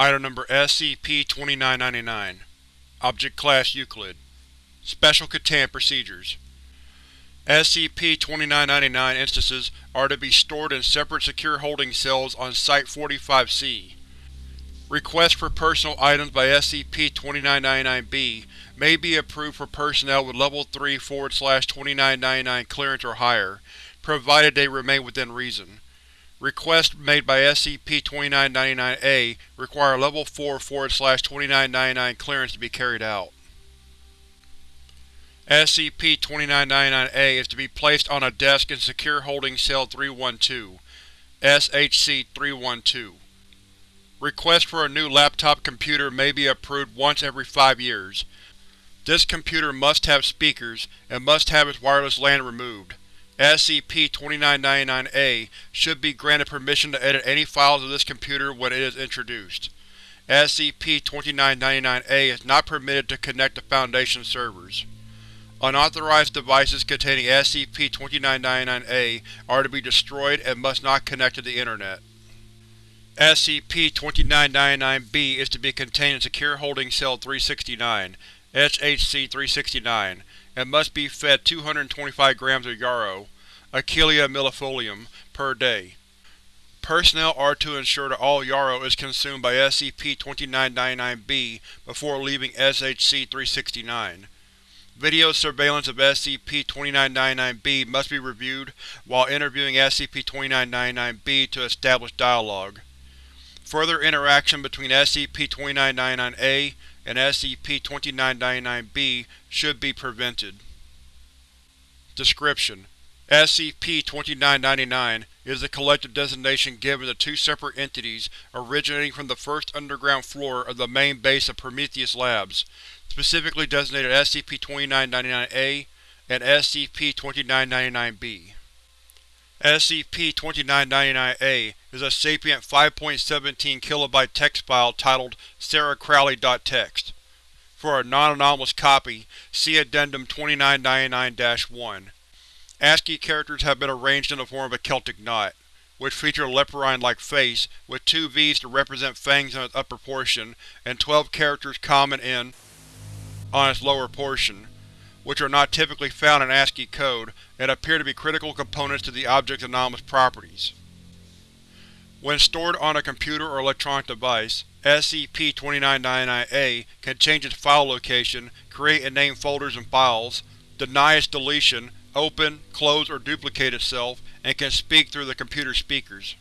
Item Number SCP-2999 Object Class Euclid Special Containment Procedures SCP-2999 instances are to be stored in separate secure holding cells on Site-45-C. Requests for personal items by SCP-2999-B may be approved for personnel with Level 3-2999 clearance or higher, provided they remain within reason. Requests made by SCP-2999-A require Level 4-2999 clearance to be carried out. SCP-2999-A is to be placed on a desk in Secure Holding Cell 312, SHC-312. Requests for a new laptop computer may be approved once every five years. This computer must have speakers, and must have its wireless LAN removed. SCP-2999-A should be granted permission to edit any files of this computer when it is introduced. SCP-2999-A is not permitted to connect to Foundation servers. Unauthorized devices containing SCP-2999-A are to be destroyed and must not connect to the Internet. SCP-2999-B is to be contained in Secure Holding Cell 369, SHC-369, and must be fed 225 grams of yarrow, Achillea millefolium, per day. Personnel are to ensure that all yarrow is consumed by SCP-2999-B before leaving SHC-369. Video surveillance of SCP-2999-B must be reviewed while interviewing SCP-2999-B to establish dialogue. Further interaction between SCP-2999-A and SCP-2999-B should be prevented. Description: SCP-2999 is the collective designation given to two separate entities originating from the first underground floor of the main base of Prometheus Labs, specifically designated SCP-2999-A and SCP-2999-B. SCP-2999-A is a sapient 5.17 kilobyte text file titled sarahcrowley.txt. For a non-anomalous copy, see Addendum 2999-1. ASCII characters have been arranged in the form of a Celtic knot, which feature a leporine-like face with two V's to represent fangs on its upper portion and 12 characters common in on its lower portion, which are not typically found in ASCII code and appear to be critical components to the object's anomalous properties. When stored on a computer or electronic device, SCP-2999-A can change its file location, create and name folders and files, deny its deletion, open, close, or duplicate itself, and can speak through the computer speakers.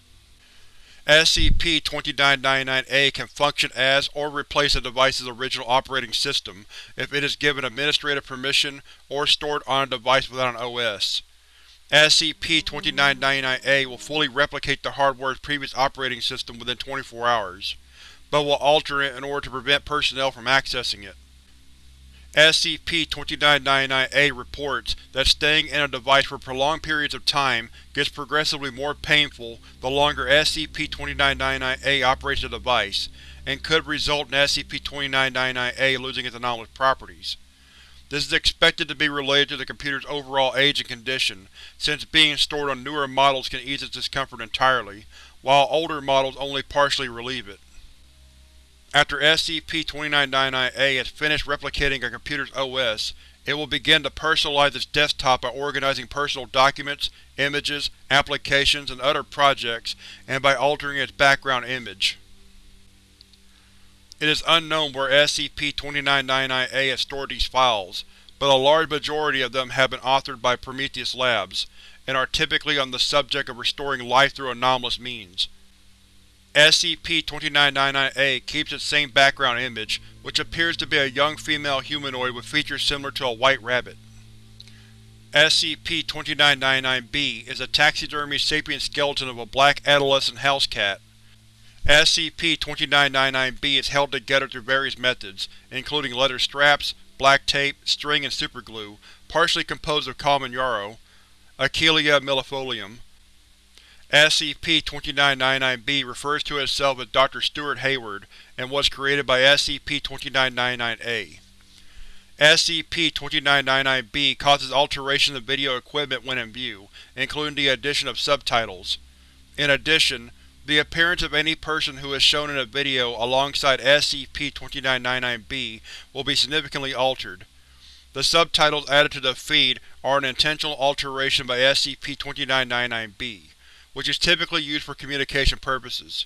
SCP-2999-A can function as or replace a device's original operating system if it is given administrative permission or stored on a device without an OS. SCP-2999-A will fully replicate the hardware's previous operating system within 24 hours, but will alter it in order to prevent personnel from accessing it. SCP-2999-A reports that staying in a device for prolonged periods of time gets progressively more painful the longer SCP-2999-A operates the device, and could result in SCP-2999-A losing its anomalous properties. This is expected to be related to the computer's overall age and condition, since being stored on newer models can ease its discomfort entirely, while older models only partially relieve it. After SCP-2999-A has finished replicating a computer's OS, it will begin to personalize its desktop by organizing personal documents, images, applications, and other projects, and by altering its background image. It is unknown where SCP-2999-A has stored these files, but a large majority of them have been authored by Prometheus Labs, and are typically on the subject of restoring life through anomalous means. SCP-2999-A keeps its same background image, which appears to be a young female humanoid with features similar to a white rabbit. SCP-2999-B is a taxidermy sapient skeleton of a black adolescent house cat. SCP-2999-B is held together through various methods, including leather straps, black tape, string, and superglue, partially composed of common yarrow, Achillea millefolium, SCP-2999-B refers to itself as Dr. Stuart Hayward and was created by SCP-2999-A. SCP-2999-B causes alterations of video equipment when in view, including the addition of subtitles. In addition, The appearance of any person who is shown in a video alongside SCP-2999-B will be significantly altered. The subtitles added to the feed are an intentional alteration by SCP-2999-B, which is typically used for communication purposes.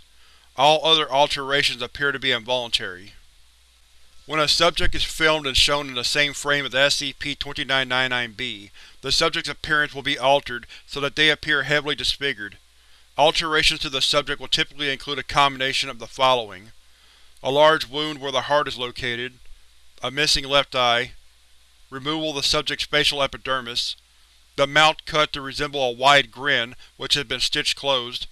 All other alterations appear to be involuntary. When a subject is filmed and shown in the same frame as SCP-2999-B, the subject's appearance will be altered so that they appear heavily disfigured. Alterations to the subject will typically include a combination of the following. A large wound where the heart is located, a missing left eye, removal of the subject's facial epidermis, the mouth cut to resemble a wide grin which has been stitched closed,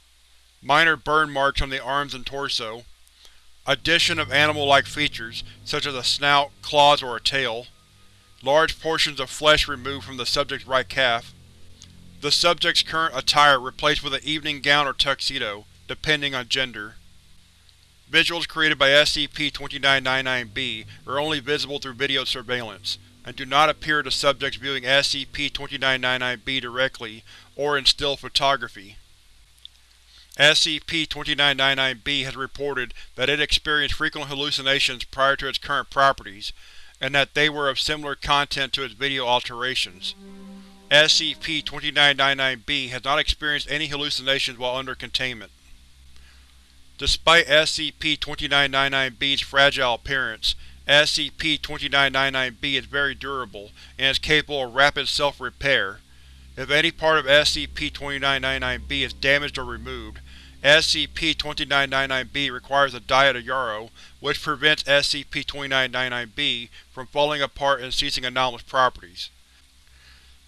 minor burn marks on the arms and torso, addition of animal-like features, such as a snout, claws, or a tail, large portions of flesh removed from the subject's right calf, the subject's current attire replaced with an evening gown or tuxedo, depending on gender. Visuals created by SCP-2999-B are only visible through video surveillance, and do not appear to subjects viewing SCP-2999-B directly or in still photography. SCP-2999-B has reported that it experienced frequent hallucinations prior to its current properties, and that they were of similar content to its video alterations. SCP-2999-B has not experienced any hallucinations while under containment. Despite SCP-2999-B's fragile appearance, SCP-2999-B is very durable and is capable of rapid self-repair. If any part of SCP-2999-B is damaged or removed, SCP-2999-B requires a diet of Yarrow, which prevents SCP-2999-B from falling apart and ceasing anomalous properties.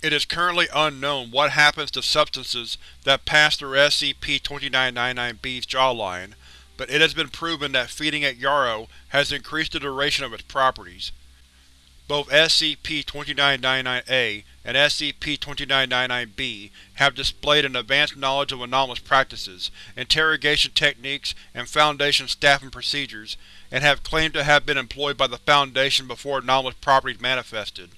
It is currently unknown what happens to substances that pass through SCP-2999-B's jawline, but it has been proven that feeding it Yarrow has increased the duration of its properties. Both SCP-2999-A and SCP-2999-B have displayed an advanced knowledge of anomalous practices, interrogation techniques, and Foundation staffing procedures, and have claimed to have been employed by the Foundation before anomalous properties manifested.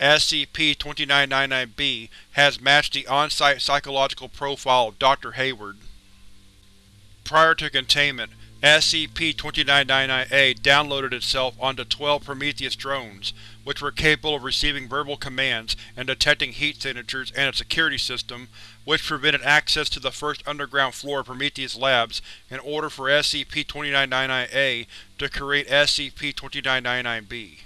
SCP-2999-B has matched the on-site psychological profile of Dr. Hayward. Prior to containment, SCP-2999-A downloaded itself onto 12 Prometheus drones, which were capable of receiving verbal commands and detecting heat signatures and a security system, which prevented access to the first underground floor of Prometheus Labs in order for SCP-2999-A to create SCP-2999-B.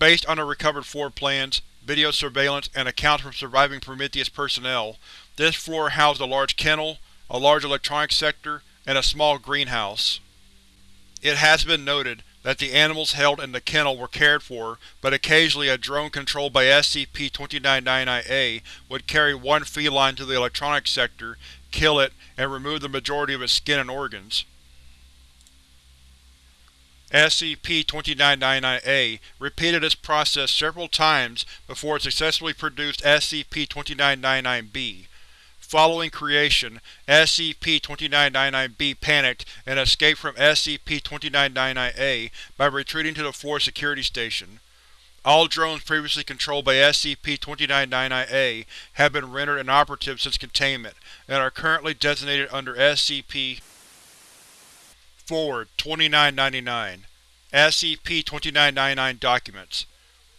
Based on the recovered floor plans, video surveillance, and accounts from surviving Prometheus personnel, this floor housed a large kennel, a large electronics sector, and a small greenhouse. It has been noted that the animals held in the kennel were cared for, but occasionally a drone controlled by SCP-2999-A would carry one feline to the electronics sector, kill it, and remove the majority of its skin and organs. SCP-2999-A repeated this process several times before it successfully produced SCP-2999-B. Following creation, SCP-2999-B panicked and escaped from SCP-2999-A by retreating to the floor security station. All drones previously controlled by SCP-2999-A have been rendered inoperative since containment, and are currently designated under SCP Forward 2999 SCP-2999 Documents.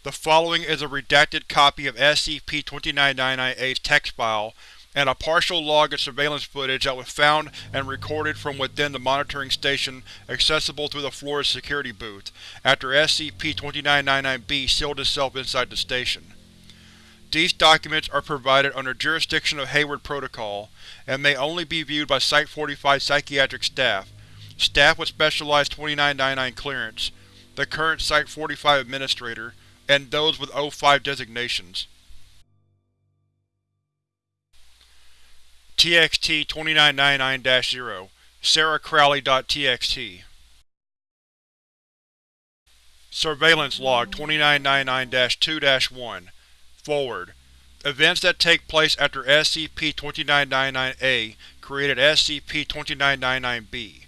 The following is a redacted copy of SCP-2999-A's text file and a partial log of surveillance footage that was found and recorded from within the monitoring station accessible through the floor's security booth, after SCP-2999-B sealed itself inside the station. These documents are provided under jurisdiction of Hayward Protocol, and may only be viewed by Site-45 psychiatric staff, staff with specialized 2999 clearance, the current Site-45 administrator, and those with O5 designations. TXT 2999-0 Sarah Crowley.txt Surveillance Log 2999-2-1 Forward. Events that take place after SCP-2999-A created SCP-2999-B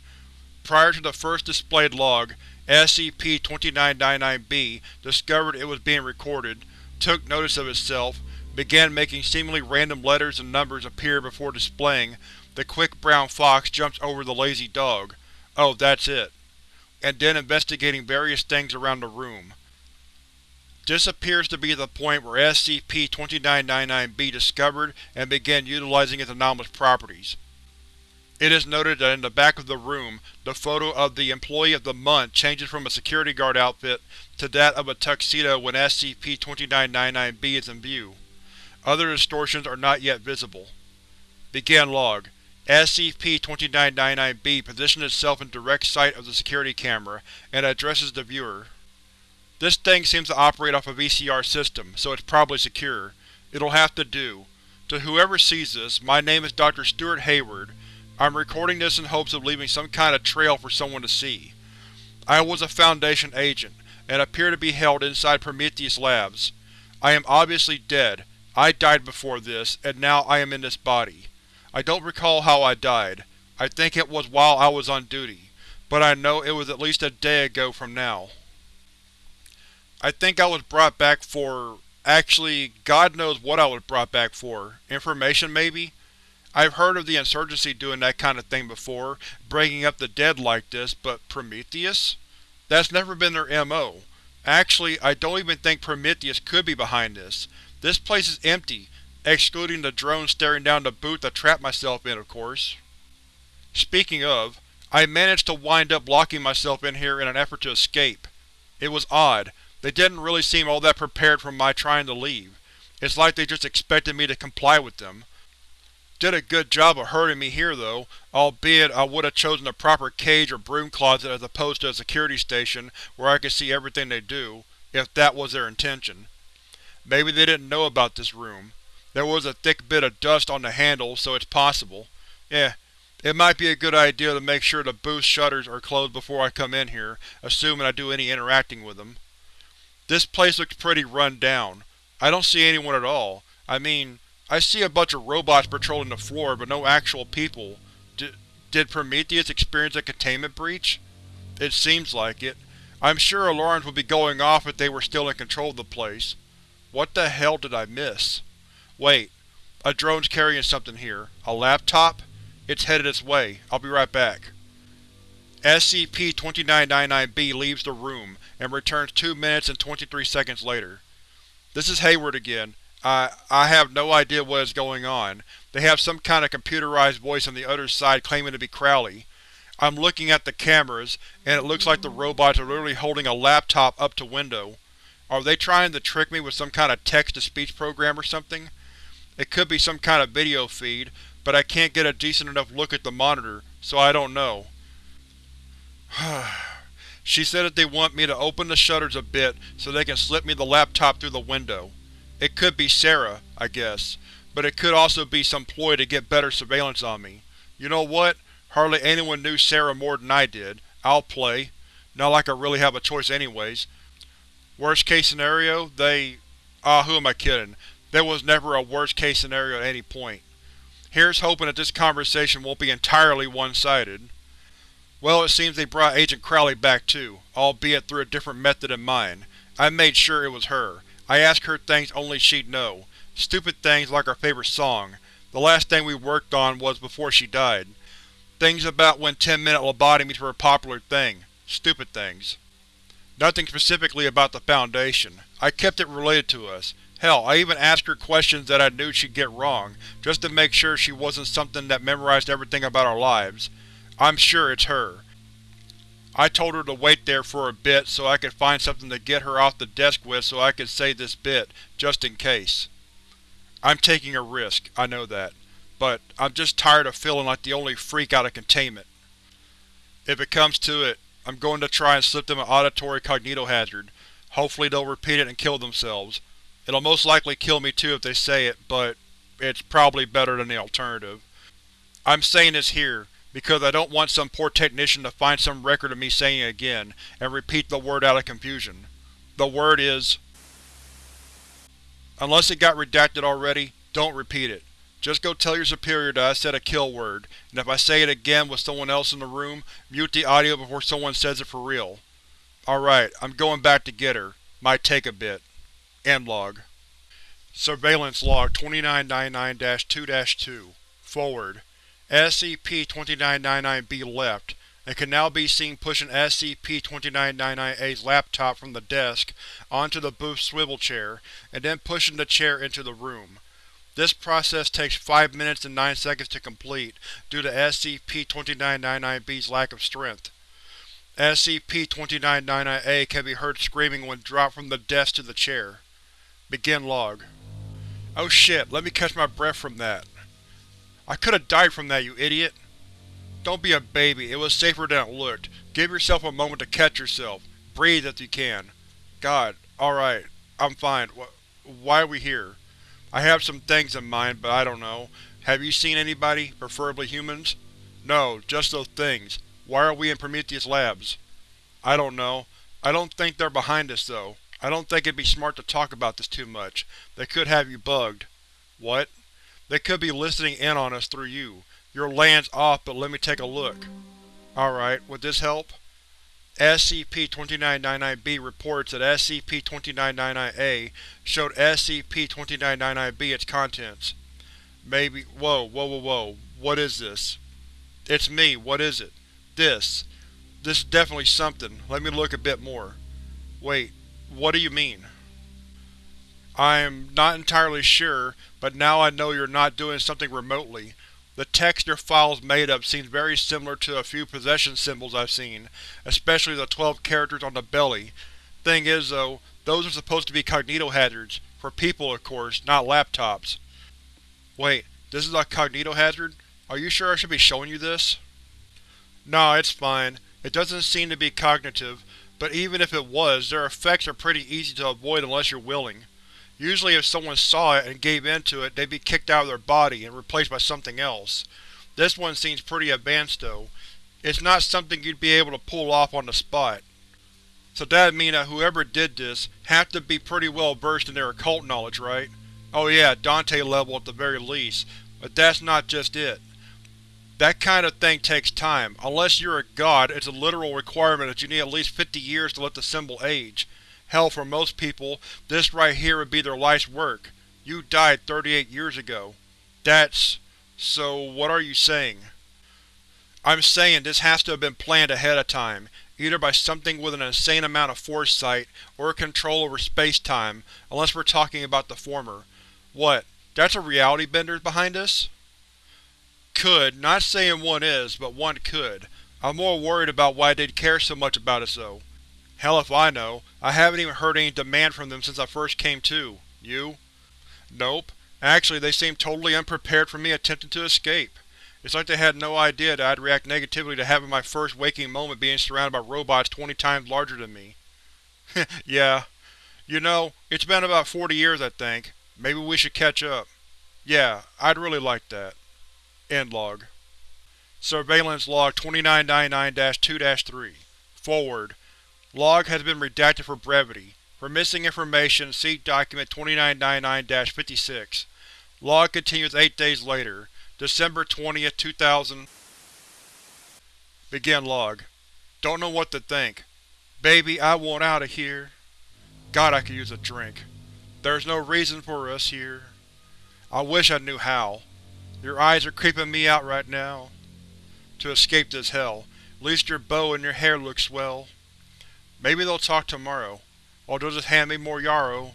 Prior to the first displayed log, SCP-2999-B discovered it was being recorded, took notice of itself, began making seemingly random letters and numbers appear before displaying, The quick brown fox jumps over the lazy dog. Oh, that's it. And then investigating various things around the room. This appears to be the point where SCP-2999-B discovered and began utilizing its anomalous properties. It is noted that in the back of the room, the photo of the Employee of the Month changes from a security guard outfit to that of a tuxedo when SCP-2999-B is in view. Other distortions are not yet visible. Begin log. SCP-2999-B positions itself in direct sight of the security camera and addresses the viewer. This thing seems to operate off a VCR system, so it's probably secure. It'll have to do. To whoever sees this, my name is Dr. Stuart Hayward. I'm recording this in hopes of leaving some kind of trail for someone to see. I was a Foundation agent, and appear to be held inside Prometheus Labs. I am obviously dead. I died before this, and now I am in this body. I don't recall how I died. I think it was while I was on duty, but I know it was at least a day ago from now. I think I was brought back for… actually, God knows what I was brought back for. Information, maybe? I've heard of the Insurgency doing that kind of thing before, breaking up the dead like this, but Prometheus? That's never been their MO. Actually, I don't even think Prometheus could be behind this. This place is empty, excluding the drone staring down the booth I trapped myself in, of course. Speaking of, I managed to wind up locking myself in here in an effort to escape. It was odd, they didn't really seem all that prepared for my trying to leave. It's like they just expected me to comply with them. Did a good job of herding me here, though, albeit I would have chosen a proper cage or broom closet as opposed to a security station where I could see everything they do, if that was their intention. Maybe they didn't know about this room. There was a thick bit of dust on the handle, so it's possible. Eh, it might be a good idea to make sure the booth shutters are closed before I come in here, assuming I do any interacting with them. This place looks pretty run down. I don't see anyone at all. I mean, I see a bunch of robots patrolling the floor, but no actual people. D did Prometheus experience a containment breach? It seems like it. I'm sure alarms would be going off if they were still in control of the place. What the hell did I miss? Wait, a drone's carrying something here. A laptop? It's headed its way. I'll be right back. SCP-2999-B leaves the room, and returns 2 minutes and 23 seconds later. This is Hayward again. I, I have no idea what is going on. They have some kind of computerized voice on the other side claiming to be Crowley. I'm looking at the cameras, and it looks like the robots are literally holding a laptop up to window. Are they trying to trick me with some kind of text-to-speech program or something? It could be some kind of video feed, but I can't get a decent enough look at the monitor, so I don't know. She said that they want me to open the shutters a bit so they can slip me the laptop through the window. It could be Sarah, I guess, but it could also be some ploy to get better surveillance on me. You know what? Hardly anyone knew Sarah more than I did. I'll play. Not like I really have a choice anyways. Worst case scenario, they… Ah, who am I kidding? There was never a worst case scenario at any point. Here's hoping that this conversation won't be entirely one-sided. Well, it seems they brought Agent Crowley back too, albeit through a different method than mine. I made sure it was her. I asked her things only she'd know. Stupid things like our favorite song. The last thing we worked on was before she died. Things about when 10-minute lobotomies were a popular thing. Stupid things. Nothing specifically about the Foundation. I kept it related to us. Hell, I even asked her questions that I knew she'd get wrong, just to make sure she wasn't something that memorized everything about our lives. I'm sure it's her. I told her to wait there for a bit so I could find something to get her off the desk with so I could say this bit, just in case. I'm taking a risk, I know that, but I'm just tired of feeling like the only freak out of containment. If it comes to it, I'm going to try and slip them an auditory cognitohazard. Hopefully they'll repeat it and kill themselves. It'll most likely kill me too if they say it, but it's probably better than the alternative. I'm saying this here, because I don't want some poor technician to find some record of me saying it again, and repeat the word out of confusion. The word is… Unless it got redacted already, don't repeat it. Just go tell your superior that I said a kill word, and if I say it again with someone else in the room, mute the audio before someone says it for real. Alright, I'm going back to get her. Might take a bit. End log. Surveillance Log 2999-2-2 Forward SCP-2999-B left, and can now be seen pushing SCP-2999-A's laptop from the desk onto the booth's swivel chair, and then pushing the chair into the room. This process takes 5 minutes and 9 seconds to complete due to SCP-2999-B's lack of strength. SCP-2999-A can be heard screaming when dropped from the desk to the chair. Begin log. Oh shit, let me catch my breath from that. I could've died from that, you idiot. Don't be a baby, it was safer than it looked. Give yourself a moment to catch yourself. Breathe if you can. God, alright, I'm fine. Why are we here? I have some things in mind, but I don't know. Have you seen anybody, preferably humans? No, just those things. Why are we in Prometheus Labs? I don't know. I don't think they're behind us, though. I don't think it'd be smart to talk about this too much. They could have you bugged. What? They could be listening in on us through you. Your LAN's off, but let me take a look. Alright, would this help? SCP-2999-B reports that SCP-2999-A showed SCP-2999-B its contents. Maybe- whoa, whoa, whoa, whoa. What is this? It's me, what is it? This. This is definitely something. Let me look a bit more. Wait, what do you mean? I'm not entirely sure, but now I know you're not doing something remotely. The text your file's made up seems very similar to a few possession symbols I've seen, especially the 12 characters on the belly. Thing is though, those are supposed to be cognitohazards, for people of course, not laptops. Wait, this is a cognitohazard? Are you sure I should be showing you this? Nah, it's fine. It doesn't seem to be cognitive, but even if it was, their effects are pretty easy to avoid unless you're willing. Usually if someone saw it and gave in to it, they'd be kicked out of their body and replaced by something else. This one seems pretty advanced though. It's not something you'd be able to pull off on the spot. So that'd mean that whoever did this have to be pretty well versed in their occult knowledge, right? Oh yeah, Dante level at the very least, but that's not just it. That kind of thing takes time. Unless you're a god, it's a literal requirement that you need at least 50 years to let the symbol age. Hell, for most people, this right here would be their life's work. You died 38 years ago. That's… so what are you saying? I'm saying this has to have been planned ahead of time, either by something with an insane amount of foresight or control over space-time, unless we're talking about the former. What, that's a reality bender behind us? Could, not saying one is, but one could. I'm more worried about why they'd care so much about us though. Hell if I know. I haven't even heard any demand from them since I first came to. You? Nope. Actually, they seemed totally unprepared for me attempting to escape. It's like they had no idea that I'd react negatively to having my first waking moment being surrounded by robots twenty times larger than me. yeah. You know, it's been about 40 years I think. Maybe we should catch up. Yeah, I'd really like that. End log. Surveillance Log 2999-2-3 Forward Log has been redacted for brevity. For missing information, see Document 2999-56. Log continues eight days later, December 20, 2000 Begin log. Don't know what to think. Baby, I want out of here. God, I could use a drink. There's no reason for us here. I wish I knew how. Your eyes are creeping me out right now. To escape this hell. At least your bow and your hair look swell. Maybe they'll talk tomorrow, or they'll just hand me more yarrow.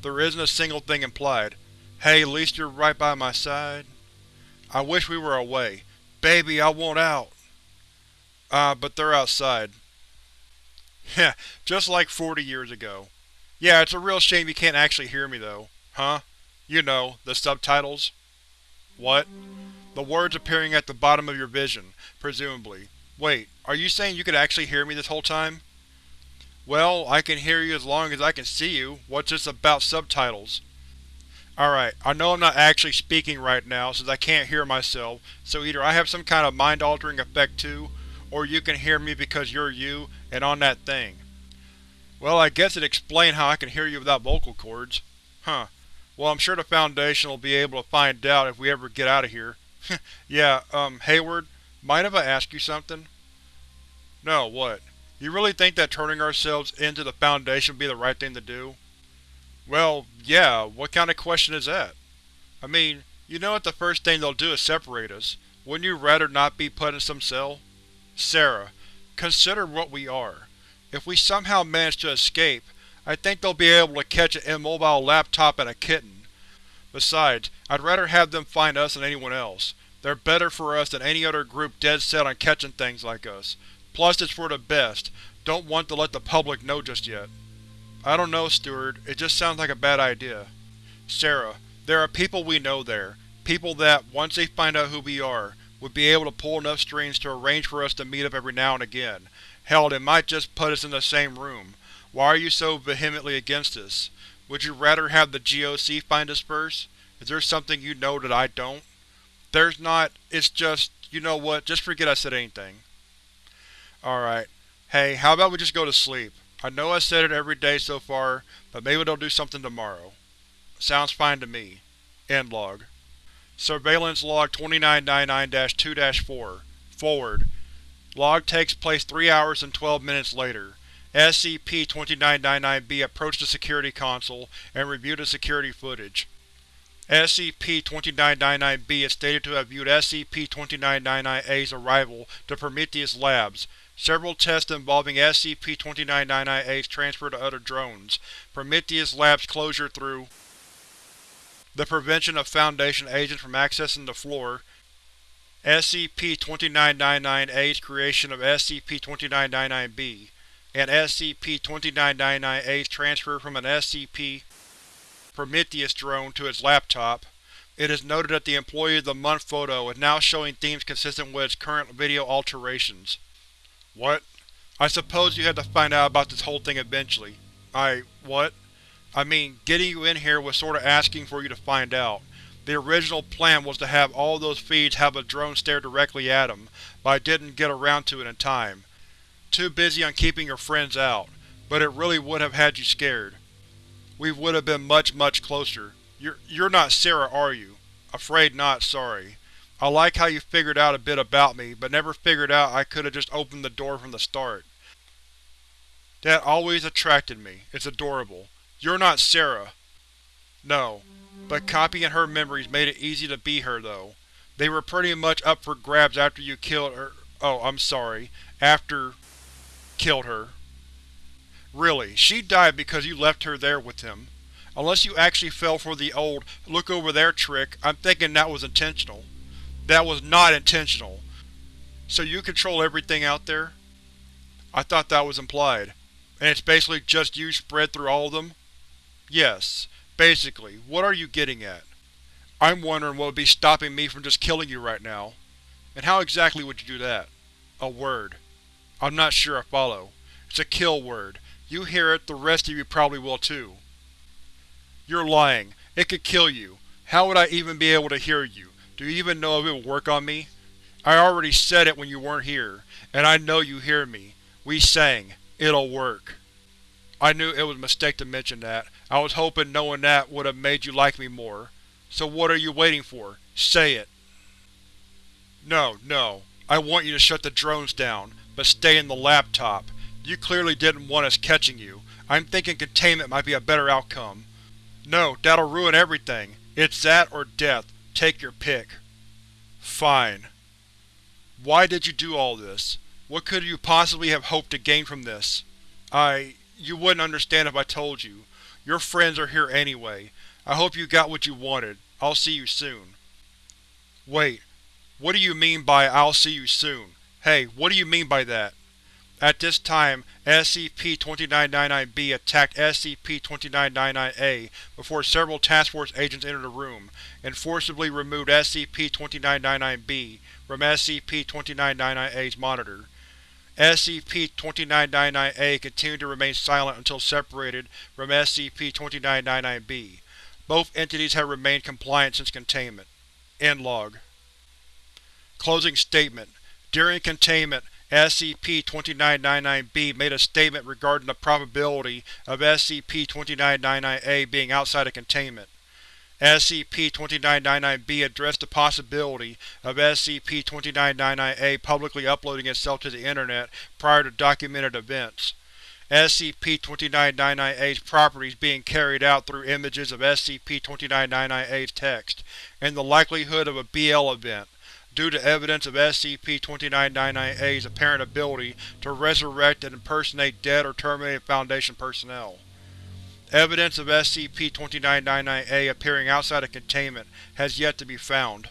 There isn't a single thing implied. Hey, at least you're right by my side. I wish we were away. Baby, I want out! Ah, uh, but they're outside. Heh, just like 40 years ago. Yeah, it's a real shame you can't actually hear me though. Huh? You know, the subtitles. What? The words appearing at the bottom of your vision, presumably. Wait, are you saying you could actually hear me this whole time? Well, I can hear you as long as I can see you. What's this about subtitles? Alright, I know I'm not actually speaking right now since I can't hear myself, so either I have some kind of mind-altering effect too, or you can hear me because you're you and on that thing. Well, I guess it explains how I can hear you without vocal cords. Huh. Well, I'm sure the Foundation will be able to find out if we ever get out of here. yeah, um, Hayward, mind if I ask you something? No, what? You really think that turning ourselves into the Foundation would be the right thing to do? Well, yeah, what kind of question is that? I mean, you know that the first thing they'll do is separate us. Wouldn't you rather not be put in some cell? Sarah, consider what we are. If we somehow manage to escape, I think they'll be able to catch an immobile laptop and a kitten. Besides, I'd rather have them find us than anyone else. They're better for us than any other group dead set on catching things like us. Plus it's for the best. Don't want to let the public know just yet. I don't know, Stuart. It just sounds like a bad idea. Sarah, there are people we know there. People that, once they find out who we are, would be able to pull enough strings to arrange for us to meet up every now and again. Hell, they might just put us in the same room. Why are you so vehemently against this? Would you rather have the GOC find us first? Is there something you know that I don't? There's not. It's just, you know what, just forget I said anything. Alright. Hey, how about we just go to sleep? I know I said it every day so far, but maybe they'll do something tomorrow. Sounds fine to me. End log. Surveillance Log 2999-2-4 Forward. Log takes place 3 hours and 12 minutes later. SCP-2999-B approached the security console and reviewed the security footage. SCP-2999-B is stated to have viewed SCP-2999-A's arrival to Prometheus Labs. Several tests involving SCP-2999-A's transfer to other drones. Prometheus Labs closure through the prevention of Foundation agents from accessing the floor, SCP-2999-A's creation of SCP-2999-B, and SCP-2999-A's transfer from an SCP Prometheus drone to its laptop. It is noted that the Employee of the Month photo is now showing themes consistent with its current video alterations. What? I suppose you had to find out about this whole thing eventually. I… what? I mean, getting you in here was sorta asking for you to find out. The original plan was to have all those feeds have a drone stare directly at them, but I didn't get around to it in time. Too busy on keeping your friends out, but it really would have had you scared we would have been much, much closer. You're, you're not Sarah, are you? Afraid not, sorry. I like how you figured out a bit about me, but never figured out I could have just opened the door from the start. That always attracted me. It's adorable. You're not Sarah. No. But copying her memories made it easy to be her, though. They were pretty much up for grabs after you killed her- oh, I'm sorry. After… killed her. Really, she died because you left her there with him. Unless you actually fell for the old look over there trick, I'm thinking that was intentional. That was not intentional. So you control everything out there? I thought that was implied. And it's basically just you spread through all of them? Yes. Basically. What are you getting at? I'm wondering what would be stopping me from just killing you right now. And how exactly would you do that? A word. I'm not sure I follow. It's a kill word. You hear it, the rest of you probably will too. You're lying. It could kill you. How would I even be able to hear you? Do you even know if it will work on me? I already said it when you weren't here, and I know you hear me. We sang. It'll work. I knew it was a mistake to mention that. I was hoping knowing that would have made you like me more. So what are you waiting for? Say it. No, no. I want you to shut the drones down, but stay in the laptop. You clearly didn't want us catching you. I'm thinking containment might be a better outcome. No, that'll ruin everything. It's that or death. Take your pick. Fine. Why did you do all this? What could you possibly have hoped to gain from this? I… you wouldn't understand if I told you. Your friends are here anyway. I hope you got what you wanted. I'll see you soon. Wait. What do you mean by I'll see you soon? Hey, what do you mean by that? At this time, SCP-2999-B attacked SCP-2999-A before several Task Force agents entered the room, and forcibly removed SCP-2999-B from SCP-2999-A's monitor. SCP-2999-A continued to remain silent until separated from SCP-2999-B. Both entities have remained compliant since containment. End log. Closing statement. During containment, SCP-2999-B made a statement regarding the probability of SCP-2999-A being outside of containment. SCP-2999-B addressed the possibility of SCP-2999-A publicly uploading itself to the Internet prior to documented events. SCP-2999-A's properties being carried out through images of SCP-2999-A's text, and the likelihood of a BL event, due to evidence of SCP-2999-A's apparent ability to resurrect and impersonate dead or terminated Foundation personnel. Evidence of SCP-2999-A appearing outside of containment has yet to be found.